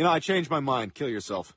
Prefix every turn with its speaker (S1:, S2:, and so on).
S1: You know, I changed my mind. Kill yourself.